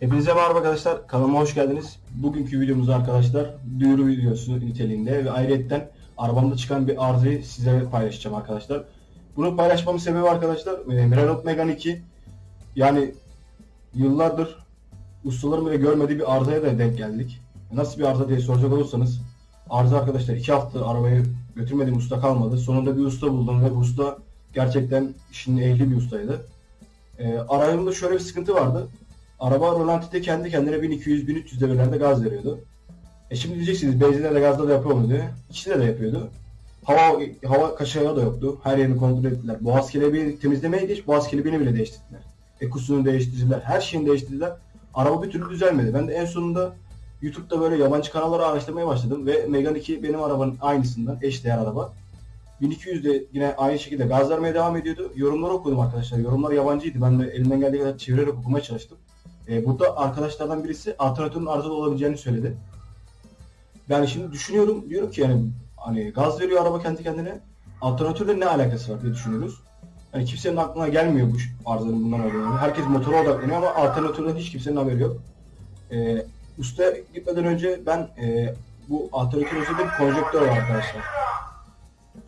Hepinize merhaba arkadaşlar. Kanalıma hoş geldiniz. Bugünkü videomuzda arkadaşlar duyuru videosu niteliğinde ve ayrıyetten arabamda çıkan bir arızayı size paylaşacağım arkadaşlar. Bunu paylaşmamın sebebi arkadaşlar e, Renault Megane 2 yani yıllardır ustaların bile görmediği bir arızaya da denk geldik. Nasıl bir arıza diye soracak olursanız arıza arkadaşlar 2 hafta arabayı götürmediğim usta kalmadı. Sonunda bir usta buldum ve bu usta gerçekten işinin ehli bir ustaydı. E, aracımda şöyle bir sıkıntı vardı. Araba rolantide kendi kendine 1200-1300 devirlerde gaz veriyordu. E şimdi diyeceksiniz benzinde de gazda da yapıyor mu diye. İkisinde de yapıyordu. Hava hava kaçağı da yoktu. Her yerini kontrol ettiler. Boğaz kelebeği temizlemeye geç, boğaz kelebeğini bile değiştirdiler. Ekusunu değiştirdiler. Her şeyini değiştirdiler. Araba bir türlü düzelmedi. Ben de en sonunda YouTube'da böyle yabancı kanalları araştırmaya başladım ve Megane 2 benim arabanın aynısından eşdeğer araba. 1200 de yine aynı şekilde gaz vermeye devam ediyordu. Yorumları okudum arkadaşlar. Yorumlar yabancıydı. Ben de elimden geldiği kadar çevirerek okumaya çalıştım. E, burada arkadaşlardan birisi alternatörün arızalı olabileceğini söyledi. Ben şimdi düşünüyorum, diyorum ki yani hani gaz veriyor araba kendi kendine. Alternatörle ne alakası var diye düşünüyoruz. Hani kimsenin aklına gelmiyor bu arızanın bundan olduğunu. Herkes motora odaklanıyor ama alternatörden hiç kimsenin haberi yok. E, usta gitmeden önce ben e, bu alternatör üzerinde bir konjektör var arkadaşlar.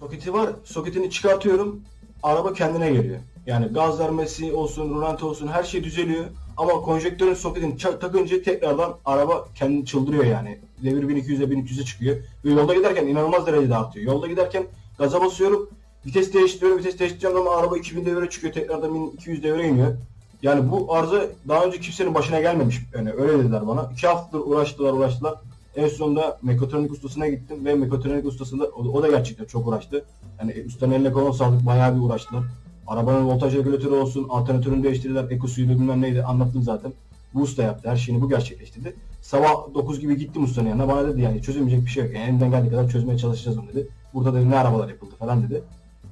Soketi var, soketini çıkartıyorum, araba kendine geliyor. Yani gaz vermesi olsun, rolanti olsun her şey düzeliyor. Ama konjektörün soketini takınca tekrardan araba kendini çıldırıyor yani. Devir 1200'e 1300'e çıkıyor. Ve yolda giderken inanılmaz derecede artıyor. Yolda giderken gaza basıyorum, vites değiştiriyorum, vites değiştireceğim zaman araba 2000 devire çıkıyor, tekrardan 1200 devire iniyor. Yani bu arıza daha önce kimsenin başına gelmemiş. Yani öyle dediler bana. İki haftadır uğraştılar uğraştılar. En sonunda mekatronik ustasına gittim ve mekatronik ustasında o, o da gerçekten çok uğraştı. Yani ustanın eline koluna sağlık bayağı bir uğraştılar. Arabanın voltaj regülatörü olsun, alternatörünü değiştirdiler, ekosuydu bilmem neydi anlattım zaten. Bu usta yaptı, her şeyini bu gerçekleştirdi. Sabah 9 gibi gittim ustanın yanına, bana dedi yani çözülmeyecek bir şey yok. Yani elinden geldiği kadar çözmeye çalışacağız onu dedi. Burada dedi ne arabalar yapıldı falan dedi.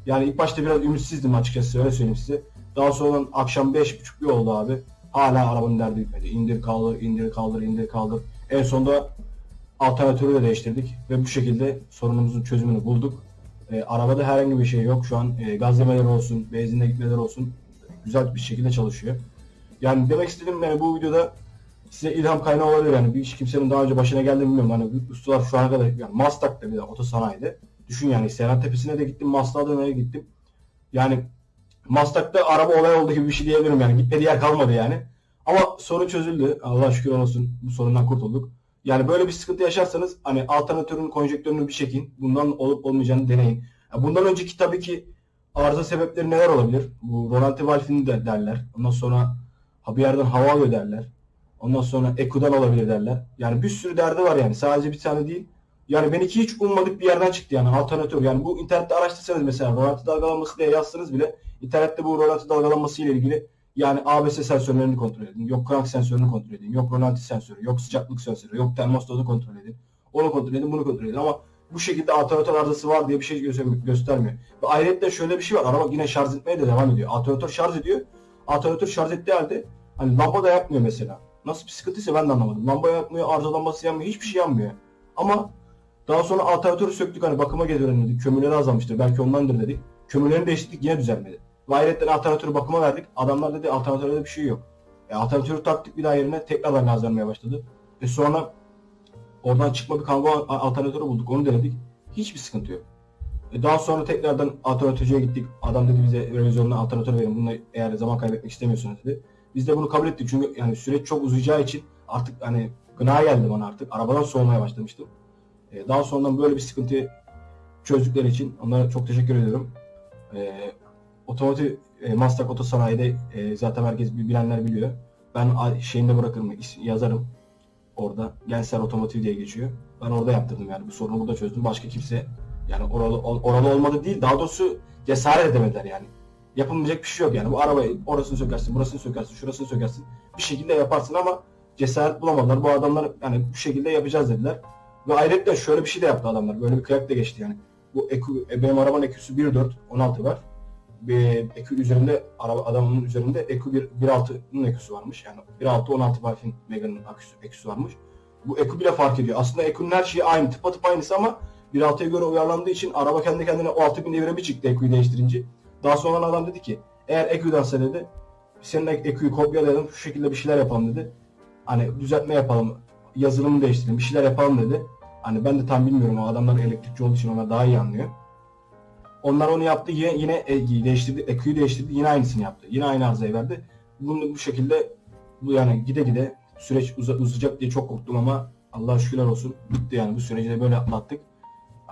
Yani ilk başta biraz ümitsizdim açıkçası öyle söyleyeyim size. Daha sonra akşam 5.30 bir oldu abi. Hala arabanın derdi bitmedi. İndir kaldır, indir kaldır, indir kaldır. En sonunda alternatörü de değiştirdik ve bu şekilde sorunumuzun çözümünü bulduk. E, arabada herhangi bir şey yok. Şu an e, gaz yemeleri olsun, benzinle gitmeleri olsun güzel bir şekilde çalışıyor. Yani demek istediğim yani bu videoda size ilham kaynağı olabilir yani. Bir iş kimsenin daha önce başına geldi mi bilmiyorum. Hani ustalar şu ana kadar yani Maslak'ta bir de otosanayide. Düşün yani Serhat Tepesi'ne de gittim, Maslak'a da gittim. Yani Maslak'ta araba olay oldu gibi bir şey diyebilirim yani. Gitmediği yer kalmadı yani. Ama sorun çözüldü. Allah şükür olsun bu sorundan kurtulduk. Yani böyle bir sıkıntı yaşarsanız hani alternatörün konjektörünü bir çekin. Bundan olup olmayacağını deneyin. Ya Bundan önceki tabii ki arıza sebepleri neler olabilir? Bu rolanti valfini de derler. Ondan sonra bir yerden hava alıyor derler. Ondan sonra ekudan olabilir derler. Yani bir sürü derdi var yani. Sadece bir tane değil. Yani benimki hiç ummadık bir yerden çıktı yani alternatör. Yani bu internette araştırsanız mesela rolanti dalgalanması diye yazsanız bile internette bu rolanti dalgalanması ile ilgili yani ABS sensörlerini kontrol edin. Yok crank sensörünü kontrol edin. Yok rolanti sensörü. Yok sıcaklık sensörü. Yok termostatı kontrol edin. Onu kontrol edin. Bunu kontrol edin. Ama bu şekilde alternatör arızası var diye bir şey gö- göstermiyor. Ve ayrıca şöyle bir şey var. Araba yine şarj etmeye de devam ediyor. Alternatör şarj ediyor. Alternatör şarj ettiği halde hani lamba da yakmıyor mesela. Nasıl bir sıkıntıysa ben de anlamadım. Lamba yakmıyor, arıza lambası yanmıyor, hiçbir şey yanmıyor. Ama daha sonra alternatörü söktük hani bakıma getirelim dedik. Kömürleri azalmıştır. Belki ondandır dedik. Kömürlerini değiştirdik yine düzelmedi. Ayrıca alternatörü bakıma verdik. Adamlar dedi alternatörde bir şey yok. E, alternatörü taktık bir daha yerine tekrardan gaz vermeye başladı. Ve sonra oradan çıkma bir kango alternatörü bulduk. Onu denedik. Hiçbir sıkıntı yok. E, daha sonra tekrardan alternatörcüye gittik. Adam dedi bize revizyonuna alternatör verin. Bununla eğer zaman kaybetmek istemiyorsunuz dedi. Biz de bunu kabul ettik çünkü yani süreç çok uzayacağı için artık hani gına geldi bana artık. Arabadan soğumaya başlamıştım. E, daha sonradan böyle bir sıkıntıyı çözdükleri için onlara çok teşekkür ediyorum. E, otomotiv e, Maslak Otosanayi'de e, zaten herkes bilenler biliyor. Ben şeyinde bırakırım, yazarım orada. Gensler Otomotiv diye geçiyor. Ben orada yaptırdım yani bu sorunu burada çözdüm. Başka kimse yani oralı oralı olmadı değil. Daha doğrusu cesaret edemediler yani. Yapılmayacak bir şey yok yani. Bu arabayı orasını sökersin, burasını sökersin, şurasını sökersin. Bir şekilde yaparsın ama cesaret bulamadılar. Bu adamlar yani bu şekilde yapacağız dediler. Ve ayrıca şöyle bir şey de yaptı adamlar. Böyle bir kıyak da geçti yani. Bu EQ, e, benim arabanın EQ'su 1.4, 16 var. Bir EQ üzerinde, adamın üzerinde EQ 1, 1.6'nın EQ'su varmış. Yani 1.6, 16 Valve'in Mega'nın EQ'su, varmış. Bu EQ bile fark ediyor. Aslında EQ'nun her şeyi aynı, tıpatıp aynısı ama 1.6'ya göre uyarlandığı için araba kendi kendine o 6000 devire bir çıktı EQ'yu değiştirince. Daha sonra adam dedi ki eğer EQ'dansa dedi senin EQ'yu kopyalayalım şu şekilde bir şeyler yapalım dedi. Hani düzeltme yapalım, yazılımı değiştirelim, bir şeyler yapalım dedi. Hani ben de tam bilmiyorum o adamlar elektrikçi olduğu için onlar daha iyi anlıyor. Onlar onu yaptı yine, yine EG'yi değiştirdi, EQ'yu değiştirdi yine aynısını yaptı. Yine aynı arızayı verdi. Bunu bu şekilde bu yani gide gide süreç uza- uzayacak diye çok korktum ama Allah'a şükürler olsun bitti yani bu süreci de böyle atlattık.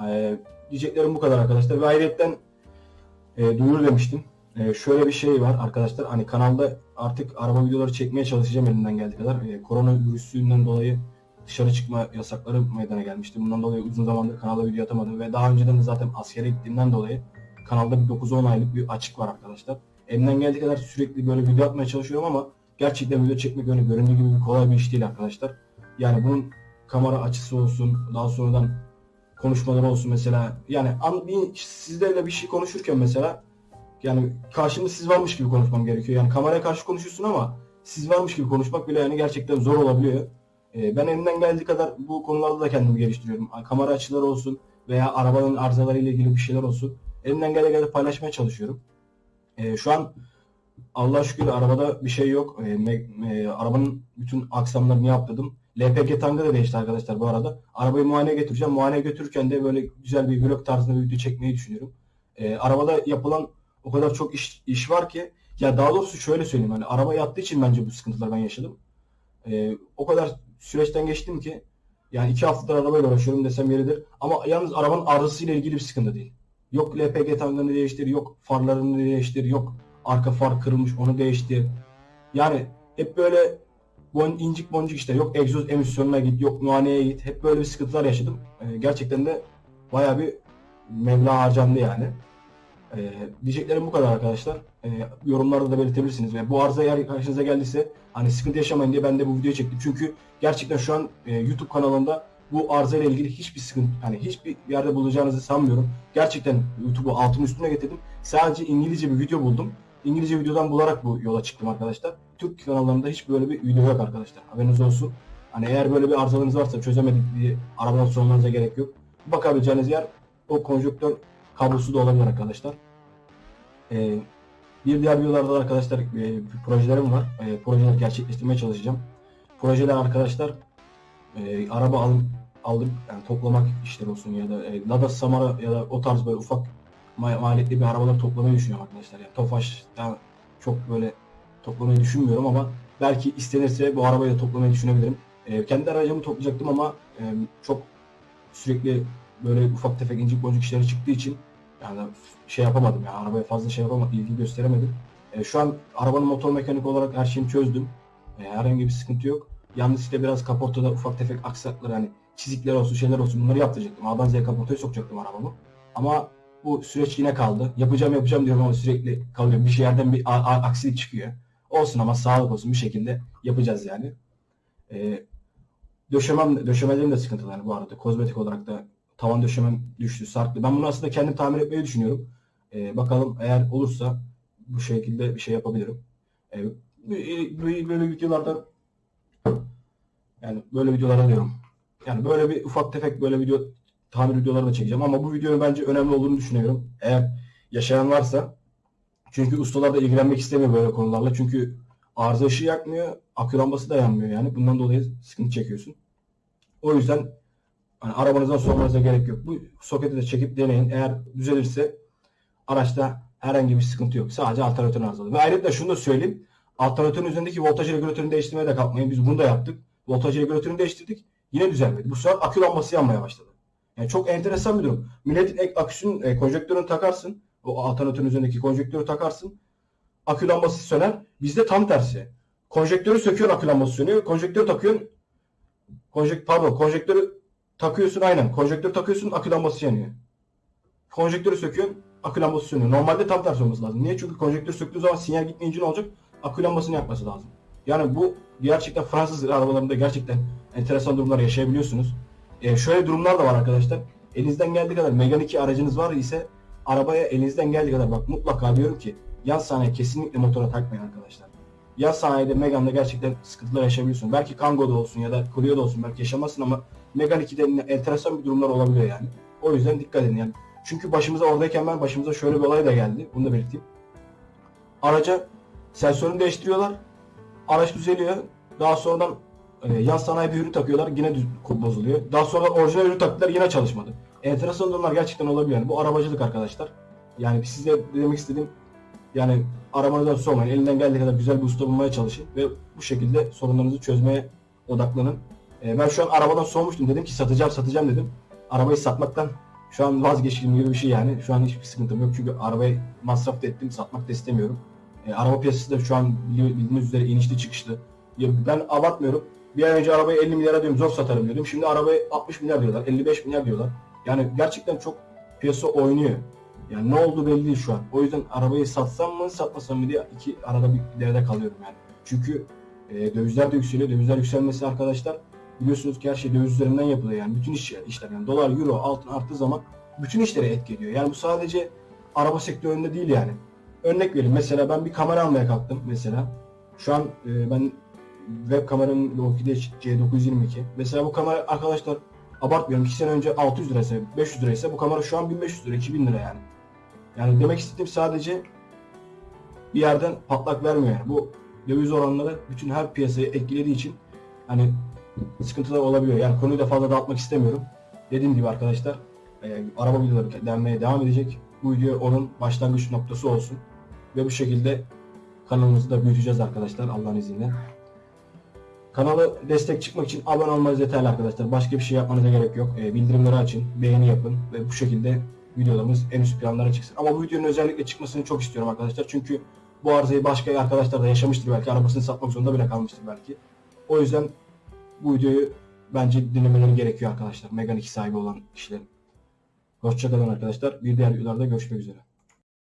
Ee, diyeceklerim bu kadar arkadaşlar. Ve ayrıyetten e, duyuru demiştim. E, şöyle bir şey var arkadaşlar. Hani kanalda artık araba videoları çekmeye çalışacağım elimden geldiği kadar. E, koronavirüsünden dolayı dışarı çıkma yasakları meydana gelmişti. Bundan dolayı uzun zamandır kanalda video atamadım ve daha önceden de zaten askere gittiğimden dolayı kanalda bir 9-10 aylık bir açık var arkadaşlar. Elimden geldiği kadar sürekli böyle video atmaya çalışıyorum ama gerçekten video çekmek öyle göründüğü gibi kolay bir iş değil arkadaşlar. Yani bunun kamera açısı olsun, daha sonradan konuşmaları olsun mesela. Yani an, bir, sizlerle bir şey konuşurken mesela yani karşımda siz varmış gibi konuşmam gerekiyor. Yani kameraya karşı konuşuyorsun ama siz varmış gibi konuşmak bile yani gerçekten zor olabiliyor. Ee, ben elimden geldiği kadar bu konularda da kendimi geliştiriyorum. Kamera açıları olsun veya arabanın arızaları ile ilgili bir şeyler olsun. Elimden geldiği kadar paylaşmaya çalışıyorum. Ee, şu an Allah'a şükür arabada bir şey yok. Ee, e, arabanın bütün aksamlarını yaptırdım. LPG tankı da değişti arkadaşlar bu arada. Arabayı muayeneye götüreceğim. Muayeneye götürürken de böyle güzel bir vlog tarzında bir video çekmeyi düşünüyorum. Arabada yapılan o kadar çok iş, iş var ki ya daha doğrusu şöyle söyleyeyim hani araba yattığı için bence bu sıkıntılar ben yaşadım. Ee, o kadar süreçten geçtim ki yani iki haftadır arabayla uğraşıyorum desem yeridir. Ama yalnız arabanın arızasıyla ilgili bir sıkıntı değil. Yok LPG tankını değiştir, yok farlarını değiştir, yok arka far kırılmış onu değiştir. Yani hep böyle bon, incik boncuk işte yok egzoz emisyonuna git, yok muayeneye git. Hep böyle bir sıkıntılar yaşadım. Ee, gerçekten de bayağı bir meblağ harcandı yani. Ee, diyeceklerim bu kadar arkadaşlar. Ee, yorumlarda da belirtebilirsiniz. Ve bu arıza eğer karşınıza geldiyse hani sıkıntı yaşamayın diye ben de bu videoyu çektim. Çünkü gerçekten şu an e, YouTube kanalında bu arıza ile ilgili hiçbir sıkıntı, hani hiçbir yerde bulacağınızı sanmıyorum. Gerçekten YouTube'u altın üstüne getirdim. Sadece İngilizce bir video buldum. İngilizce videodan bularak bu yola çıktım arkadaşlar. Türk kanallarında hiç böyle bir video yok arkadaşlar. Haberiniz olsun. Hani eğer böyle bir arızalarınız varsa çözemedik diye arabadan sormanıza gerek yok. Bakabileceğiniz yer o konjonktör kablosu da olabilir arkadaşlar. Ee, bir diğer videolarda da arkadaşlar e, projelerim var. E, projeleri gerçekleştirmeye çalışacağım. Projeler arkadaşlar e, araba alım, aldım yani toplamak işleri olsun ya da e, Lada Samara ya da o tarz böyle ufak ma- maliyetli bir arabalar toplamayı düşünüyorum arkadaşlar. Yani Tofaş'tan çok böyle toplamayı düşünmüyorum ama belki istenirse bu arabayı da toplamayı düşünebilirim. E, kendi aracımı toplayacaktım ama e, çok sürekli böyle ufak tefek incik boncuk işleri çıktığı için yani şey yapamadım yani arabaya fazla şey yapamadım, ilgi gösteremedim. E, şu an arabanın motor mekanik olarak her şeyini çözdüm. E, herhangi bir sıkıntı yok. Yalnız işte biraz kaportada ufak tefek aksaklar hani çizikler olsun şeyler olsun bunları yaptıracaktım. A'dan Z'ye kaportaya sokacaktım arabamı. Ama bu süreç yine kaldı. Yapacağım yapacağım diyorum ama sürekli kalıyor. Bir yerden bir aksilik çıkıyor. Olsun ama sağlık olsun bir şekilde yapacağız yani. E, döşemem, döşemelerim de sıkıntılı bu arada. Kozmetik olarak da tavan döşemem düştü, sarktı. Ben bunu aslında kendim tamir etmeyi düşünüyorum. Ee, bakalım eğer olursa bu şekilde bir şey yapabilirim. Ee, bu- bu- böyle videolarda yani böyle videolara diyorum. Yani böyle bir ufak tefek böyle video tamir videoları da çekeceğim ama bu videonun bence önemli olduğunu düşünüyorum. Eğer yaşayan varsa çünkü ustalar da ilgilenmek istemiyor böyle konularla. Çünkü arıza ışığı yakmıyor, akü lambası da yanmıyor yani. Bundan dolayı sıkıntı çekiyorsun. O yüzden hani arabanızdan sormanıza gerek yok. Bu soketi de çekip deneyin. Eğer düzelirse araçta herhangi bir sıkıntı yok. Sadece alternatörün arızalı. Ve ayrıca şunu da söyleyeyim. Alternatörün üzerindeki voltaj regülatörünü değiştirmeye de kalkmayın. Biz bunu da yaptık. Voltaj regülatörünü değiştirdik. Yine düzelmedi. Bu sefer akü lambası yanmaya başladı. Yani çok enteresan bir durum. Milletin ek aküsünün e, konjektörünü takarsın. O alternatörün üzerindeki konjektörü takarsın. Akü lambası söner. Bizde tam tersi. Konjektörü söküyorsun akü lambası sönüyor. Konjektörü takıyorsun. Konjekt pardon konjektörü takıyorsun aynen. Konjektörü takıyorsun akü lambası yanıyor. Konjektörü söküyorsun akü lambası sönüyor. Normalde tam tersi olması lazım. Niye? Çünkü konjektörü söktüğün zaman sinyal gitmeyince ne olacak? Akü lambasını yakması lazım. Yani bu gerçekten Fransız arabalarında gerçekten enteresan durumlar yaşayabiliyorsunuz. Ee, şöyle durumlar da var arkadaşlar. Elinizden geldiği kadar Megane 2 aracınız var ise arabaya elinizden geldiği kadar bak mutlaka diyorum ki yan sanayi kesinlikle motora takmayın arkadaşlar. Yan sanayide Megane'da gerçekten sıkıntılar yaşayabiliyorsun. Belki Kango'da olsun ya da Clio'da olsun belki yaşamazsın ama Megane 2'de enteresan bir durumlar olabiliyor yani. O yüzden dikkat edin yani. Çünkü başımıza oradayken ben başımıza şöyle bir olay da geldi. Bunu da belirteyim. Araca sensörünü değiştiriyorlar. Araç düzeliyor. Daha sonradan e, yan sanayi bir ürün takıyorlar yine düz, bozuluyor. Daha sonra orijinal ürün taktılar yine çalışmadı. Enteresan durumlar gerçekten olabiliyor. Yani bu arabacılık arkadaşlar. Yani size demek istediğim yani arabanızdan sormayın. Elinden geldiği kadar güzel bir usta bulmaya çalışın ve bu şekilde sorunlarınızı çözmeye odaklanın. E, ben şu an arabadan soğumuştum. Dedim ki satacağım satacağım dedim. Arabayı satmaktan şu an vazgeçtiğim gibi bir şey yani. Şu an hiçbir sıkıntım yok çünkü arabayı masraf da ettim satmak da istemiyorum. E, araba piyasası da şu an bildiğiniz üzere inişli çıkışlı. Ya ben abartmıyorum. Bir ay önce arabayı 50 milyara diyorum zor satarım diyordum. Şimdi arabayı 60 milyar diyorlar, 55 milyar diyorlar. Yani gerçekten çok piyasa oynuyor. Yani ne oldu belli değil şu an. O yüzden arabayı satsam mı satmasam mı diye iki arada bir derede kalıyorum yani. Çünkü e, dövizler de yükseliyor. Dövizler yükselmesi arkadaşlar biliyorsunuz ki her şey döviz üzerinden yapılıyor yani. Bütün iş, işler yani dolar, euro, altın arttığı zaman bütün işlere etki ediyor. Yani bu sadece araba sektöründe değil yani. Örnek vereyim mesela ben bir kamera almaya kalktım mesela. Şu an e, ben web kameranın Lockheed C922. Mesela bu kamera arkadaşlar abartmıyorum 2 sene önce 600 liraysa 500 liraysa bu kamera şu an 1500 lira 2000 lira yani. Yani demek istediğim sadece bir yerden patlak vermiyor yani. Bu döviz oranları bütün her piyasayı etkilediği için hani sıkıntılar olabiliyor. Yani konuyu da fazla dağıtmak istemiyorum. Dediğim gibi arkadaşlar e, araba videoları denmeye devam edecek. Bu video onun başlangıç noktası olsun. Ve bu şekilde kanalımızı da büyüteceğiz arkadaşlar Allah'ın izniyle. Kanalı destek çıkmak için abone olmanız yeterli arkadaşlar. Başka bir şey yapmanıza gerek yok. E, bildirimleri açın, beğeni yapın ve bu şekilde videolarımız en üst planlara çıksın. Ama bu videonun özellikle çıkmasını çok istiyorum arkadaşlar. Çünkü bu arızayı başka arkadaşlar da yaşamıştır belki. Arabasını satmak zorunda bile kalmıştır belki. O yüzden bu videoyu bence dinlemeleri gerekiyor arkadaşlar. Megane 2 sahibi olan kişilerin. Hoşçakalın arkadaşlar. Bir diğer videolarda görüşmek üzere.